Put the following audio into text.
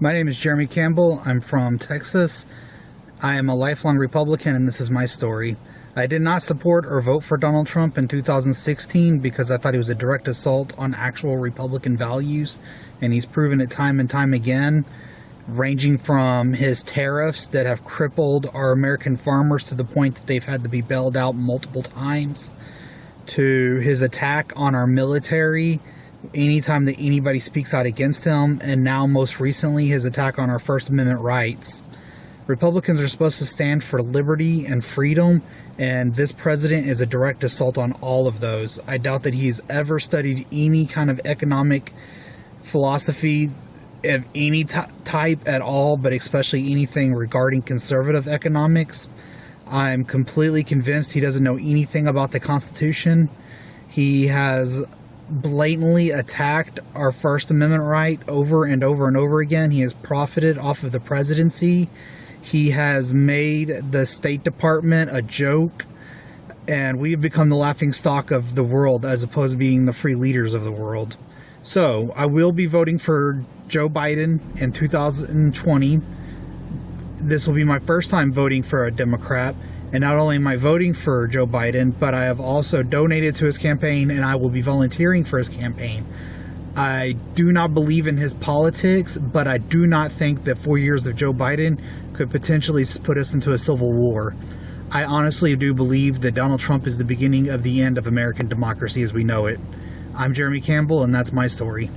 My name is Jeremy Campbell. I'm from Texas. I am a lifelong Republican and this is my story. I did not support or vote for Donald Trump in 2016 because I thought he was a direct assault on actual Republican values and he's proven it time and time again ranging from his tariffs that have crippled our American farmers to the point that they've had to be bailed out multiple times to his attack on our military anytime that anybody speaks out against him, and now most recently his attack on our First Amendment rights. Republicans are supposed to stand for liberty and freedom, and this president is a direct assault on all of those. I doubt that he's ever studied any kind of economic philosophy of any type at all, but especially anything regarding conservative economics. I'm completely convinced he doesn't know anything about the Constitution. He has blatantly attacked our First Amendment right over and over and over again. He has profited off of the presidency. He has made the State Department a joke, and we've become the laughing stock of the world as opposed to being the free leaders of the world. So, I will be voting for Joe Biden in 2020. This will be my first time voting for a Democrat and not only am I voting for Joe Biden, but I have also donated to his campaign and I will be volunteering for his campaign. I do not believe in his politics, but I do not think that four years of Joe Biden could potentially put us into a civil war. I honestly do believe that Donald Trump is the beginning of the end of American democracy as we know it. I'm Jeremy Campbell, and that's my story.